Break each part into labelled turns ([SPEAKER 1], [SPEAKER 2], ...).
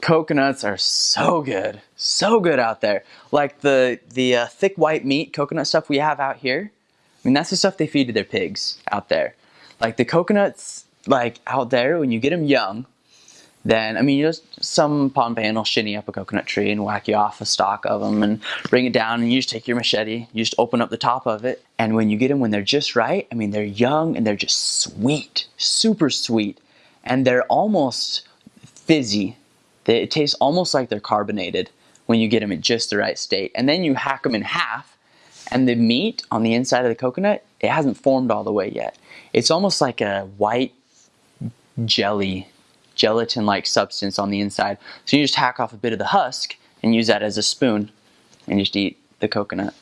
[SPEAKER 1] Coconuts are so good, so good out there. Like the, the uh, thick white meat coconut stuff we have out here, I mean, that's the stuff they feed to their pigs out there. Like the coconuts, like out there, when you get them young, then, I mean, you just, some Pohnpeian will shinny up a coconut tree and whack you off a stalk of them and bring it down and you just take your machete, you just open up the top of it. And when you get them when they're just right, I mean, they're young and they're just sweet, super sweet. And they're almost fizzy. They, it tastes almost like they're carbonated when you get them in just the right state. And then you hack them in half and the meat on the inside of the coconut, it hasn't formed all the way yet. It's almost like a white jelly gelatin-like substance on the inside. So you just hack off a bit of the husk and use that as a spoon and just eat the coconut.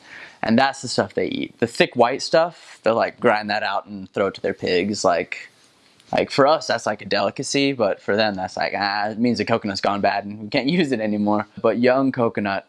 [SPEAKER 1] And that's the stuff they eat. The thick white stuff, they'll like grind that out and throw it to their pigs. Like, like for us, that's like a delicacy, but for them, that's like, ah, it means the coconut's gone bad and we can't use it anymore. But young coconut,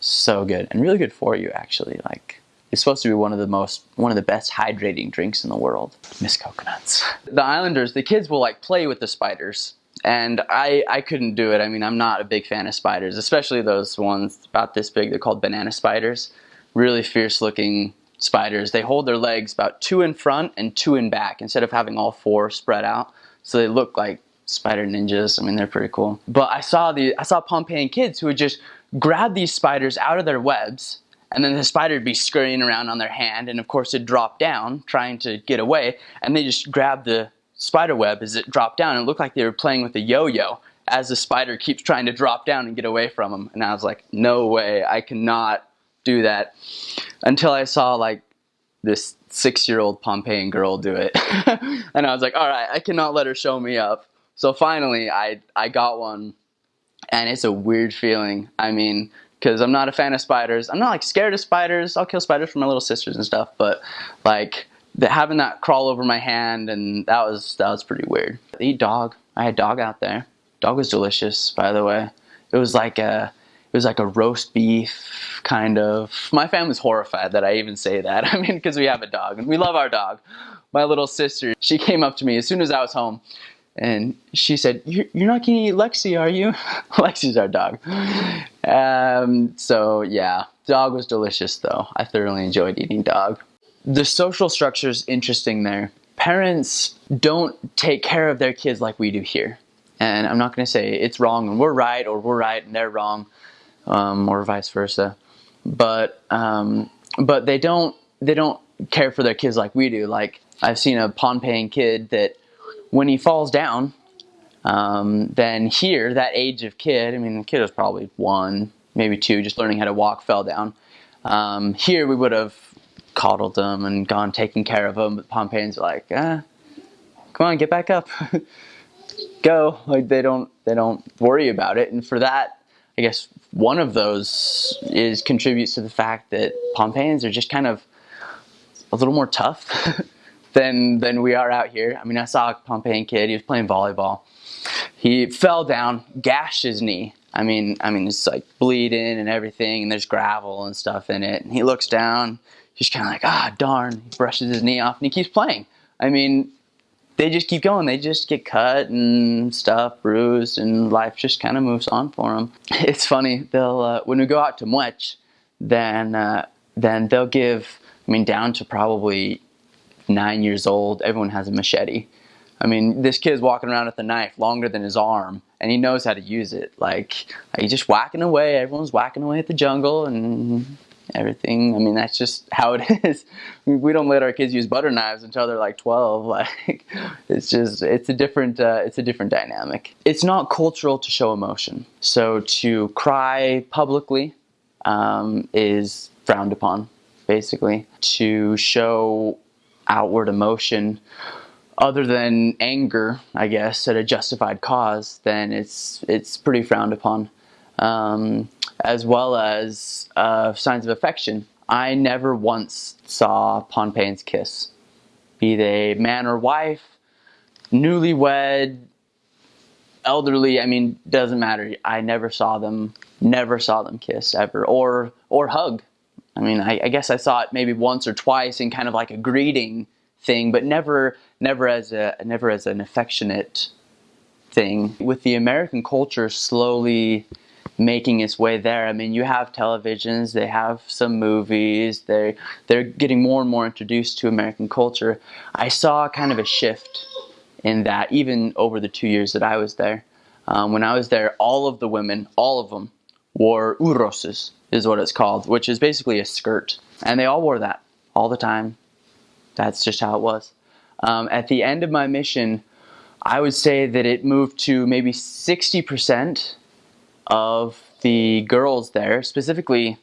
[SPEAKER 1] so good and really good for you actually. Like, it's supposed to be one of the most, one of the best hydrating drinks in the world. Miss coconuts. The islanders, the kids will like play with the spiders. And I, I couldn't do it. I mean, I'm not a big fan of spiders, especially those ones about this big. They're called banana spiders. Really fierce looking spiders. They hold their legs about two in front and two in back instead of having all four spread out. So they look like spider ninjas. I mean, they're pretty cool. But I saw the I saw Pohnpeian kids who would just grab these spiders out of their webs and then the spider would be scurrying around on their hand and of course it'd drop down trying to get away and they just grab the spider web as it dropped down and it looked like they were playing with a yo-yo as the spider keeps trying to drop down and get away from them and I was like no way I cannot do that until I saw like this six-year-old Pohnpeian girl do it and I was like all right I cannot let her show me up so finally I I got one and it's a weird feeling I mean because I'm not a fan of spiders. I'm not like scared of spiders. I'll kill spiders for my little sisters and stuff, but like the, having that crawl over my hand and that was that was pretty weird. I eat dog. I had dog out there. Dog was delicious, by the way. It was like a it was like a roast beef kind of. My family's horrified that I even say that. I mean, because we have a dog and we love our dog. My little sister, she came up to me as soon as I was home and she said, you're, not gonna eat Lexi, are you? Lexi's our dog. Um, so yeah, dog was delicious though. I thoroughly enjoyed eating dog. The social structure is interesting there. Parents don't take care of their kids like we do here. And I'm not gonna say it's wrong and we're right or we're right and they're wrong um, or vice versa. But, um, but they don't, they don't care for their kids like we do. Like I've seen a Pohnpeian kid that when he falls down, um, then here, that age of kid, I mean, the kid was probably one, maybe two, just learning how to walk, fell down. Um, here, we would have coddled them and gone taking care of them, but Pohnpeians are like, ah, come on, get back up. Go. Like, they don't, they don't worry about it. And for that, I guess one of those is contributes to the fact that Pohnpeians are just kind of a little more tough. than than we are out here. I mean, I saw a Pohnpeian kid. He was playing volleyball. He fell down, gashed his knee. I mean, I mean, it's like bleeding and everything, and there's gravel and stuff in it. And he looks down. He's kind of like, ah, darn. He brushes his knee off, and he keeps playing. I mean, they just keep going. They just get cut and stuff, bruised, and life just kind of moves on for them. It's funny. They'll uh, when we go out to Muech, then uh, then they'll give. I mean, down to probably nine years old, everyone has a machete. I mean, this kid's walking around with a knife longer than his arm, and he knows how to use it. Like, he's just whacking away. Everyone's whacking away at the jungle and everything. I mean, that's just how it is. We don't let our kids use butter knives until they're like 12. Like, it's just, it's a different, uh, it's a different dynamic. It's not cultural to show emotion. So to cry publicly um, is frowned upon, basically. To show outward emotion other than anger, I guess, at a justified cause, then it's it's pretty frowned upon. Um, as well as uh, signs of affection. I never once saw Pohnpeians kiss, be they man or wife, newlywed, elderly. I mean, doesn't matter. I never saw them, never saw them kiss ever, or or hug. I mean, I, I guess I saw it maybe once or twice in kind of like a greeting thing, but never, never as a, never as an affectionate thing. With the American culture slowly making its way there. I mean, you have televisions, they have some movies, they they're getting more and more introduced to American culture. I saw kind of a shift in that even over the two years that I was there. Um, when I was there, all of the women, all of them, wore uroses, is what it's called, which is basically a skirt, and they all wore that all the time. That's just how it was. Um, at the end of my mission, I would say that it moved to maybe 60% of the girls there, specifically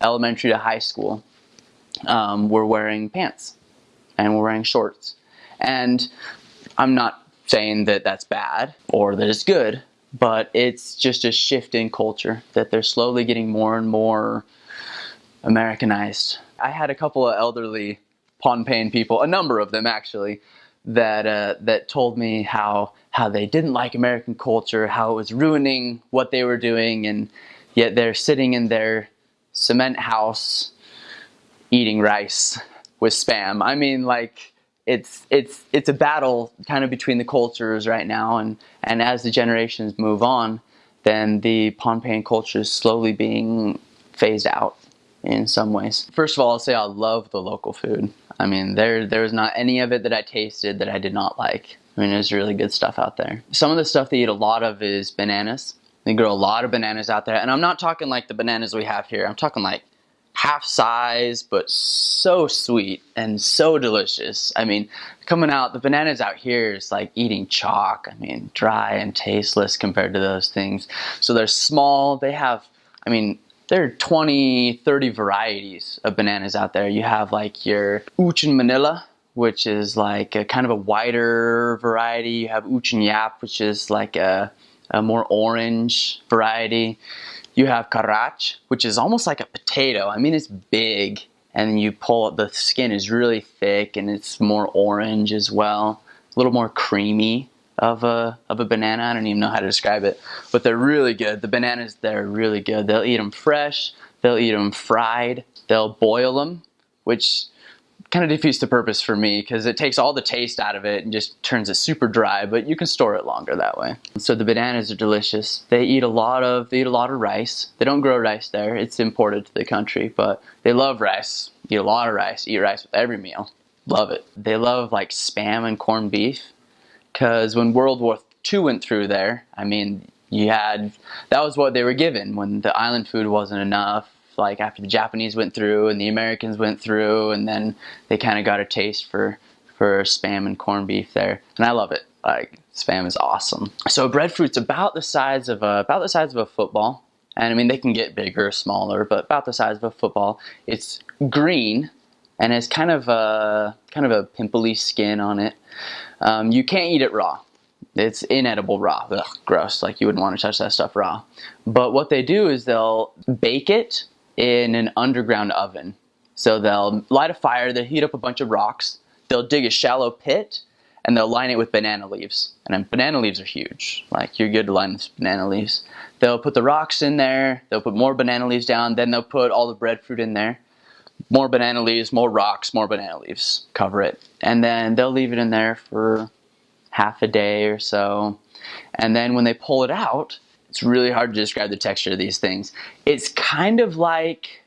[SPEAKER 1] elementary to high school, um, were wearing pants and were wearing shorts. And I'm not saying that that's bad or that it's good, but it's just a shift in culture that they're slowly getting more and more Americanized. I had a couple of elderly Pohnpeian people, a number of them actually, that uh, that told me how how they didn't like American culture, how it was ruining what they were doing, and yet they're sitting in their cement house eating rice with spam. I mean, like it's it's it's a battle kind of between the cultures right now, and and as the generations move on, then the Pohnpeian culture is slowly being phased out in some ways. First of all, I'll say I love the local food. I mean, there there was not any of it that I tasted that I did not like. I mean, there's really good stuff out there. Some of the stuff they eat a lot of is bananas. They grow a lot of bananas out there, and I'm not talking like the bananas we have here. I'm talking like half size, but so sweet and so delicious. I mean, coming out, the bananas out here is like eating chalk. I mean, dry and tasteless compared to those things. So they're small. They have, I mean, there are 20, 30 varieties of bananas out there. You have like your Uchin Manila, which is like a kind of a wider variety. You have Uchin Yap, which is like a, a more orange variety. You have Karach, which is almost like a potato. I mean, it's big, and you pull it, the skin is really thick, and it's more orange as well, a little more creamy of a of a banana. I don't even know how to describe it, but they're really good. The bananas they're really good. They'll eat them fresh. They'll eat them fried. They'll boil them, which kind of defeats the purpose for me because it takes all the taste out of it and just turns it super dry. But you can store it longer that way. So the bananas are delicious. They eat a lot of they eat a lot of rice. They don't grow rice there. It's imported to the country, but they love rice. Eat a lot of rice. Eat rice with every meal. Love it. They love like spam and corned beef because when World War II went through there, I mean, you had that was what they were given when the island food wasn't enough. Like after the Japanese went through and the Americans went through, and then they kind of got a taste for for spam and corned beef there, and I love it. Like spam is awesome. So breadfruit's about the size of a about the size of a football, and I mean they can get bigger or smaller, but about the size of a football. It's green, and has kind of a kind of a pimply skin on it. Um, you can't eat it raw. It's inedible raw. Ugh, gross. Like you wouldn't want to touch that stuff raw. But what they do is they'll bake it in an underground oven. So they'll light a fire, they'll heat up a bunch of rocks, they'll dig a shallow pit, and they'll line it with banana leaves. And banana leaves are huge. Like you're good to line with banana leaves. They'll put the rocks in there, they'll put more banana leaves down, then they'll put all the breadfruit in there. More banana leaves, more rocks, more banana leaves. Cover it. And then they'll leave it in there for half a day or so. And then when they pull it out, it's really hard to describe the texture of these things. It's kind of like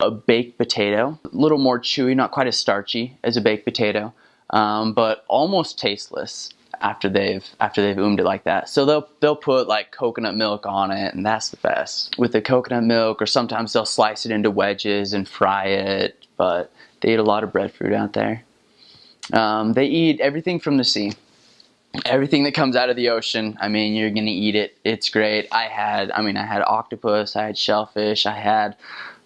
[SPEAKER 1] a baked potato, a little more chewy, not quite as starchy as a baked potato, um, but almost tasteless after they've after they've oomed it like that. So they'll they'll put like coconut milk on it, and that's the best. With the coconut milk, or sometimes they'll slice it into wedges and fry it. But they eat a lot of breadfruit out there. Um, they eat everything from the sea everything that comes out of the ocean i mean you're gonna eat it it's great i had i mean i had octopus i had shellfish i had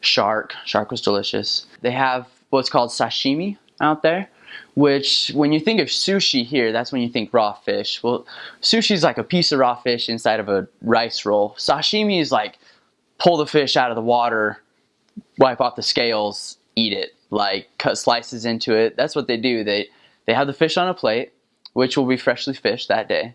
[SPEAKER 1] shark shark was delicious they have what's called sashimi out there which when you think of sushi here that's when you think raw fish. Well sushi is like a piece of raw fish inside of a rice roll. Sashimi is like pull the fish out of the water wipe off the scales eat it. Like cut slices into it. That's what they do. They they have the fish on a plate which will be freshly fished that day.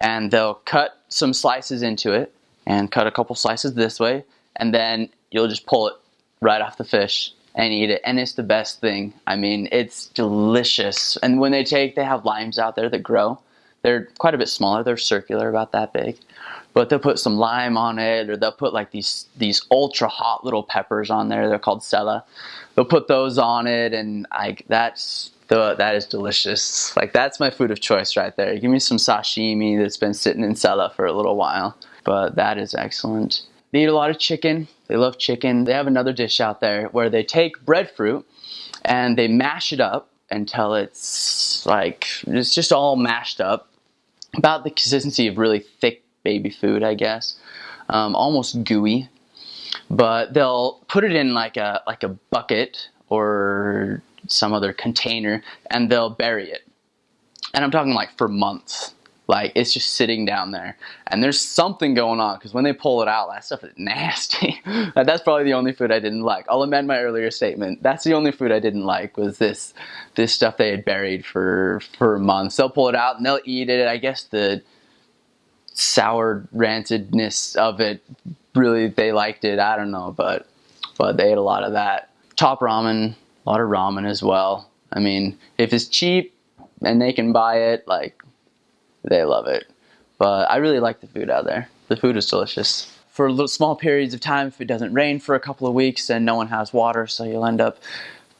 [SPEAKER 1] And they'll cut some slices into it and cut a couple slices this way. And then you'll just pull it right off the fish and eat it. And it's the best thing. I mean, it's delicious. And when they take, they have limes out there that grow They're quite a bit smaller. They're circular, about that big. But they'll put some lime on it, or they'll put like these these ultra hot little peppers on there. They're called sela. They'll put those on it, and like that's the, that is delicious. Like that's my food of choice right there. Give me some sashimi that's been sitting in sela for a little while, but that is excellent. They eat a lot of chicken. They love chicken. They have another dish out there where they take breadfruit and they mash it up until it's like it's just all mashed up, about the consistency of really thick baby food, I guess, um, almost gooey. But they'll put it in like a like a bucket or some other container and they'll bury it. And I'm talking like for months. Like it's just sitting down there and there's something going on because when they pull it out, that stuff is nasty. that's probably the only food I didn't like. I'll amend my earlier statement. That's the only food I didn't like was this this stuff they had buried for for months. They'll pull it out and they'll eat it. I guess the sour rantedness of it really they liked it. I don't know, but but they ate a lot of that. Top ramen a lot of ramen as well. I mean, if it's cheap and they can buy it, like, they love it. But I really like the food out there. The food is delicious. For little, small periods of time, if it doesn't rain for a couple of weeks, then no one has water, so you'll end up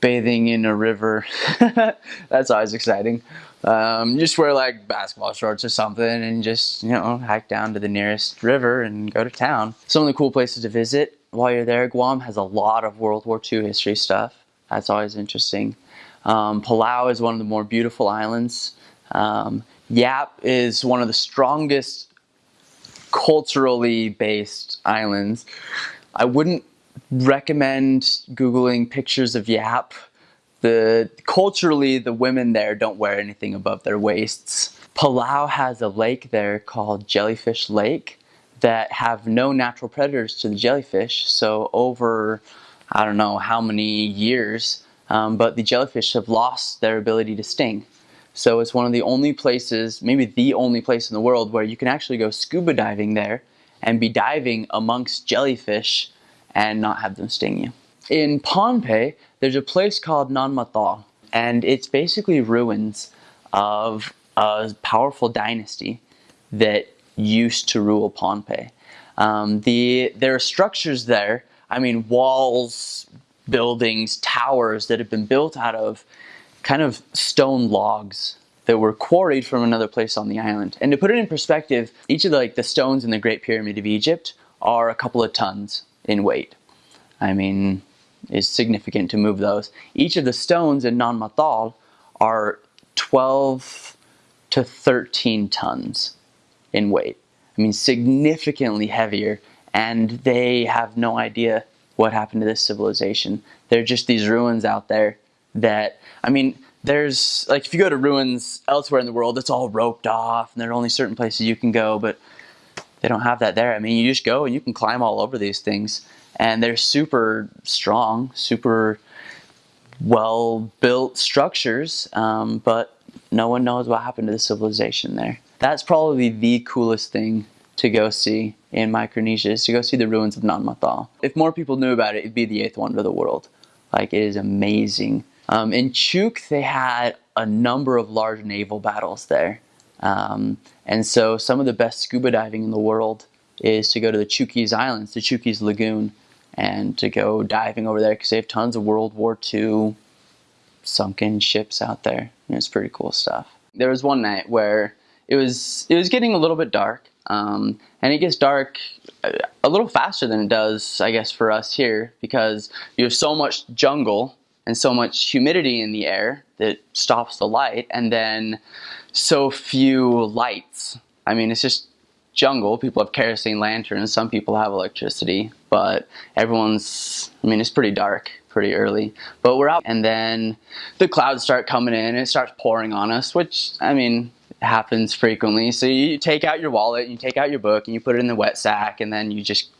[SPEAKER 1] bathing in a river. That's always exciting. Um, just wear like basketball shorts or something and just, you know, hike down to the nearest river and go to town. Some of the cool places to visit while you're there, Guam has a lot of World War II history stuff. That's always interesting. Um, Palau is one of the more beautiful islands. Um, Yap is one of the strongest culturally based islands. I wouldn't recommend Googling pictures of Yap. The, culturally, the women there don't wear anything above their waists. Palau has a lake there called Jellyfish Lake that have no natural predators to the jellyfish. So over I don't know how many years, um, but the jellyfish have lost their ability to sting. So it's one of the only places, maybe the only place in the world where you can actually go scuba diving there and be diving amongst jellyfish and not have them sting you. In Pohnpei, there's a place called Nan Madol, and it's basically ruins of a powerful dynasty that used to rule Pohnpei. Um, the, there are structures there I mean, walls, buildings, towers that have been built out of kind of stone logs that were quarried from another place on the island. And to put it in perspective, each of the, like the stones in the Great Pyramid of Egypt are a couple of tons in weight. I mean, it's significant to move those. Each of the stones in Nan Madol are 12 to 13 tons in weight. I mean, significantly heavier and they have no idea what happened to this civilization. They're just these ruins out there that, I mean, there's, like, if you go to ruins elsewhere in the world, it's all roped off, and there are only certain places you can go, but they don't have that there. I mean, you just go and you can climb all over these things, and they're super strong, super well-built structures, um, but no one knows what happened to the civilization there. That's probably the coolest thing to go see in Micronesia is to go see the ruins of Nan Madol. If more people knew about it, it'd be the eighth wonder of the world. Like, it is amazing. Um, in Chuuk, they had a number of large naval battles there. Um, and so some of the best scuba diving in the world is to go to the Chuukese Islands, the Chuukese Lagoon, and to go diving over there because they have tons of World War II sunken ships out there. And it's pretty cool stuff. There was one night where it was it was getting a little bit dark um, and it gets dark a little faster than it does, I guess, for us here because you have so much jungle and so much humidity in the air that stops the light, and then so few lights. I mean, it's just jungle. People have kerosene lanterns, some people have electricity, but everyone's, I mean, it's pretty dark pretty early. But we're out, and then the clouds start coming in, and it starts pouring on us, which, I mean, happens frequently. So you take out your wallet, you take out your book, and you put it in the wet sack, and then you just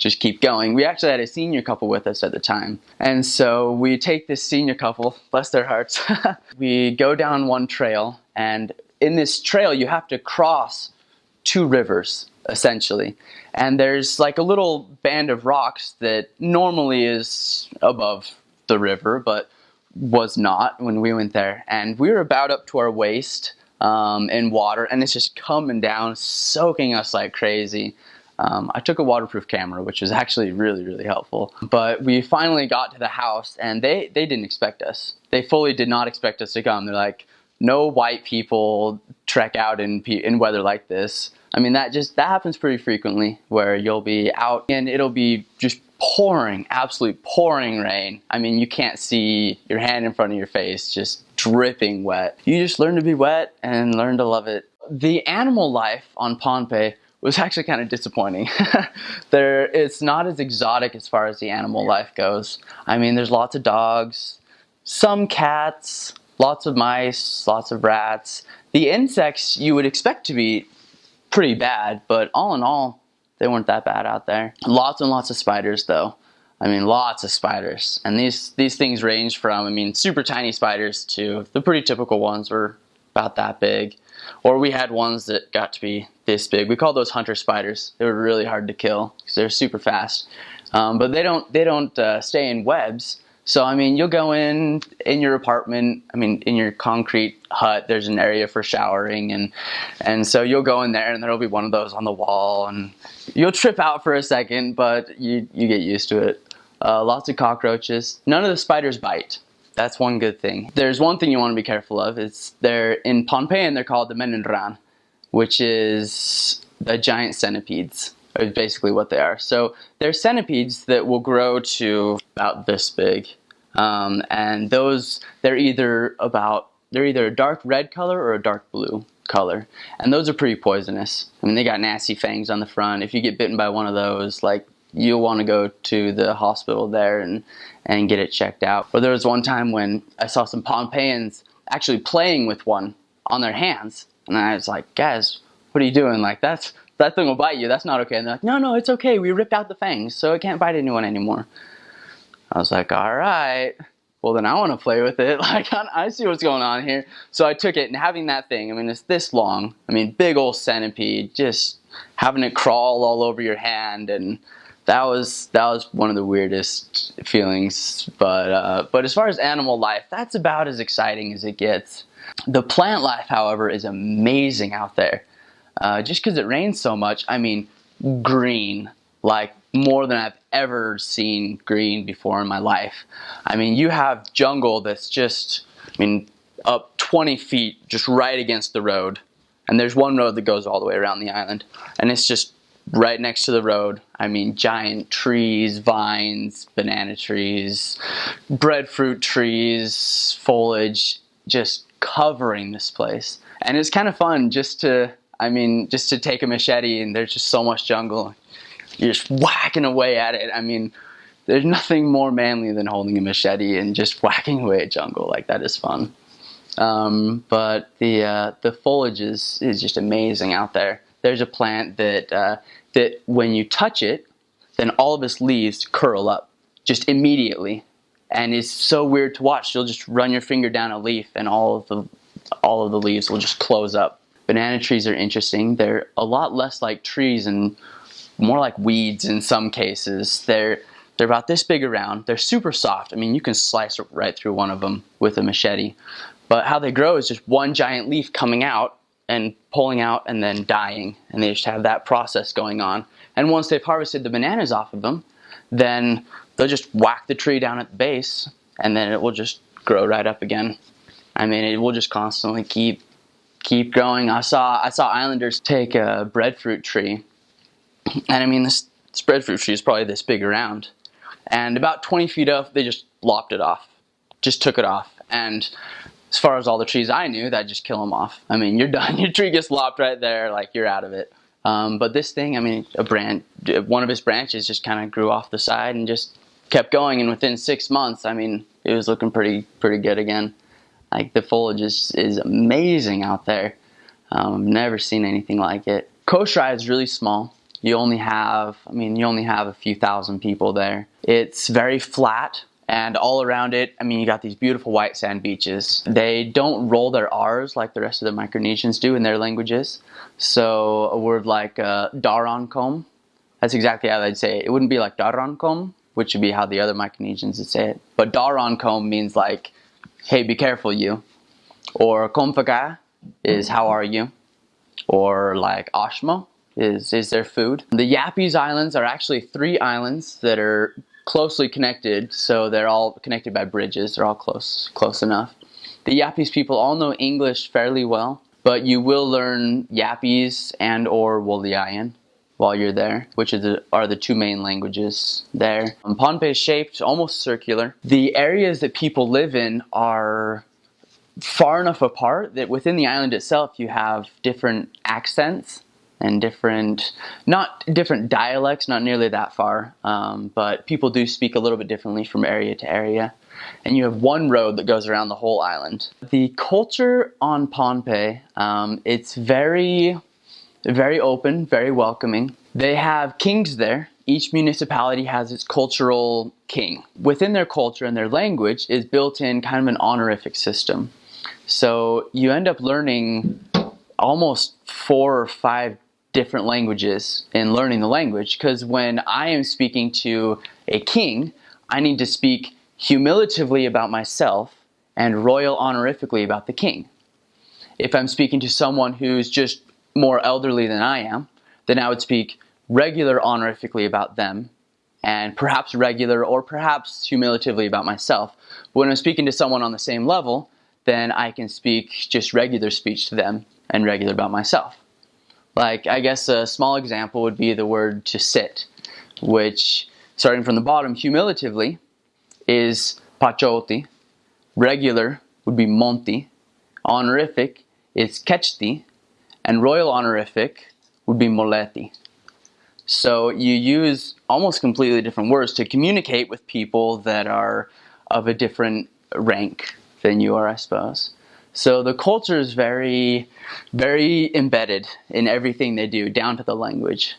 [SPEAKER 1] just keep going. We actually had a senior couple with us at the time. And so we take this senior couple, bless their hearts, we go down one trail, and in this trail you have to cross two rivers, essentially. And there's like a little band of rocks that normally is above the river, but was not when we went there. And we were about up to our waist um, in water, and it's just coming down, soaking us like crazy. Um, I took a waterproof camera, which was actually really, really helpful. But we finally got to the house, and they, they didn't expect us. They fully did not expect us to come. They're like, no white people trek out in, in weather like this. I mean, that just, that happens pretty frequently where you'll be out and it'll be just pouring, absolute pouring rain. I mean, you can't see your hand in front of your face, just dripping wet. You just learn to be wet and learn to love it. The animal life on Pohnpei was actually kind of disappointing. there, it's not as exotic as far as the animal life goes. I mean, there's lots of dogs, some cats, lots of mice, lots of rats. The insects you would expect to be pretty bad, but all in all, they weren't that bad out there. Lots and lots of spiders though. I mean, lots of spiders. And these, these things range from, I mean, super tiny spiders to the pretty typical ones were about that big. Or we had ones that got to be this big. We call those hunter spiders. They were really hard to kill because they're super fast. Um, but they don't, they don't uh, stay in webs. So, I mean, you'll go in, in your apartment, I mean, in your concrete hut, there's an area for showering. And, and so you'll go in there and there'll be one of those on the wall. And you'll trip out for a second, but you, you get used to it. Uh, lots of cockroaches. None of the spiders bite. That's one good thing. There's one thing you want to be careful of. It's they're in Pohnpeian they're called the menenran, which is the giant centipedes. Is basically what they are. So they're centipedes that will grow to about this big, um, and those they're either about they're either a dark red color or a dark blue color, and those are pretty poisonous. I mean, they got nasty fangs on the front. If you get bitten by one of those, like you'll want to go to the hospital there and, and get it checked out. Or there was one time when I saw some Pohnpeians actually playing with one on their hands. And I was like, guys, what are you doing? Like, that's, that thing will bite you. That's not okay. And they're like, no, no, it's okay. We ripped out the fangs, so it can't bite anyone anymore. I was like, all right. Well, then I want to play with it. Like, I see what's going on here. So I took it, and having that thing, I mean, it's this long. I mean, big old centipede, just having it crawl all over your hand and that was that was one of the weirdest feelings. But uh, but as far as animal life, that's about as exciting as it gets. The plant life, however, is amazing out there. Uh, just because it rains so much, I mean, green, like more than I've ever seen green before in my life. I mean, you have jungle that's just, I mean, up 20 feet, just right against the road. And there's one road that goes all the way around the island. And it's just right next to the road. I mean, giant trees, vines, banana trees, breadfruit trees, foliage, just covering this place. And it's kind of fun just to, I mean, just to take a machete and there's just so much jungle. You're just whacking away at it. I mean, there's nothing more manly than holding a machete and just whacking away at jungle. Like, that is fun. Um, but the, uh, the foliage is, is just amazing out there. There's a plant that uh, that when you touch it, then all of its leaves curl up just immediately. And it's so weird to watch. You'll just run your finger down a leaf and all of the all of the leaves will just close up. Banana trees are interesting. They're a lot less like trees and more like weeds in some cases. They're they're about this big around. They're super soft. I mean, you can slice right through one of them with a machete. But how they grow is just one giant leaf coming out and pulling out and then dying. And they just have that process going on. And once they've harvested the bananas off of them, then they'll just whack the tree down at the base and then it will just grow right up again. I mean, it will just constantly keep keep growing. I saw I saw islanders take a breadfruit tree, and I mean this, this breadfruit tree is probably this big around, and about 20 feet up, they just lopped it off, just took it off, and as far as all the trees I knew, that just kill them off. I mean, you're done. Your tree gets lopped right there, like you're out of it. Um, but this thing, I mean, a branch, one of its branches just kind of grew off the side and just kept going. And within six months, I mean, it was looking pretty, pretty good again. Like the foliage is, is amazing out there. Um, never seen anything like it. Kosrae is really small. You only have, I mean, you only have a few thousand people there. It's very flat. And all around it, I mean, you got these beautiful white sand beaches. They don't roll their R's like the rest of the Micronesians do in their languages. So a word like uh, Daronkom, that's exactly how they'd say it. It wouldn't be like Daronkom, which would be how the other Micronesians would say it. But Daronkom means like, hey, be careful you. Or Komfaga, is how are you? Or like Ashmo is is their food. The Yapese Islands are actually three islands that are closely connected, so they're all connected by bridges. They're all close close enough. The Yapese people all know English fairly well, but you will learn Yapese and or Woleaian while you're there, which the, are the two main languages there. Um, is shaped almost circular. The areas that people live in are far enough apart that within the island itself you have different accents and different, not different dialects, not nearly that far, um, but people do speak a little bit differently from area to area. And you have one road that goes around the whole island. The culture on Pohnpei, um, it's very very open, very welcoming. They have kings there. Each municipality has its cultural king. Within their culture and their language is built in kind of an honorific system. So you end up learning almost four or five different languages in learning the language because when I am speaking to a king, I need to speak humiliatively about myself and royal honorifically about the king. If I'm speaking to someone who's just more elderly than I am, then I would speak regular honorifically about them and perhaps regular or perhaps humiliatively about myself. But when I'm speaking to someone on the same level, then I can speak just regular speech to them and regular about myself. Like, I guess a small example would be the word to sit, which, starting from the bottom, humiliatively, is pachoti. Regular would be monti. Honorific is kechti and royal honorific would be moleti. So you use almost completely different words to communicate with people that are of a different rank than you are, I suppose. So the culture is very, very embedded in everything they do, down to the language.